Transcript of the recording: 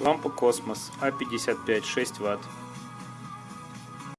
Лампа Космос А55 6 Вт.